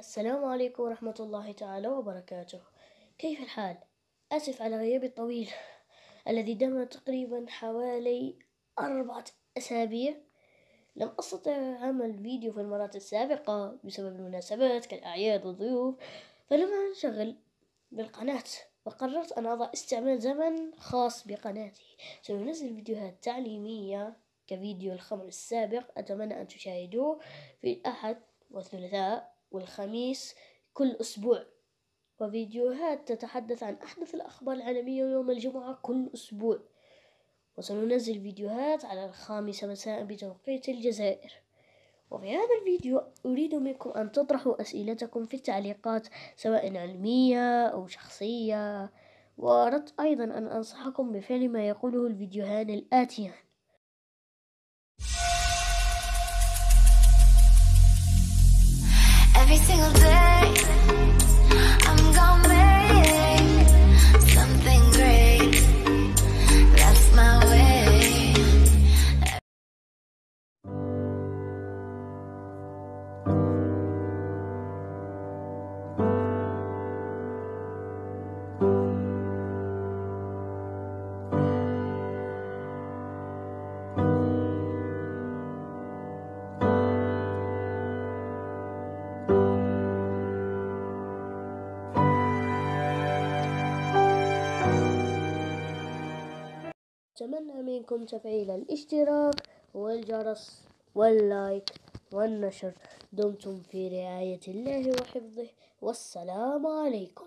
السلام عليكم ورحمة الله تعالى وبركاته. كيف الحال؟ آسف على غيابي الطويل الذي دام تقريبا حوالي أربعة أسابيع. لم أستطع عمل فيديو في المرات السابقة بسبب المناسبات كالأعياد والضيوف فلم أنشغل بالقناة وقررت أن أضع استعمال زمن خاص بقناتي. سننزل فيديوهات تعليمية كفيديو الخمر السابق أتمنى أن تشاهدوه في الأحد والثلاثاء. والخميس كل أسبوع. وفيديوهات تتحدث عن أحدث الأخبار العالمية يوم الجمعة كل أسبوع. وسننزل فيديوهات على الخامسة مساء بتوقيت الجزائر. وفي هذا الفيديو أريد منكم أن تطرحوا أسئلتكم في التعليقات سواء علمية أو شخصية. وأردت أيضا أن أنصحكم بفعل ما يقوله الفيديوهان الآتيان. Every single day, أتمنى منكم تفعيل الاشتراك والجرس واللايك والنشر. دمتم في رعاية الله وحفظه. والسلام عليكم.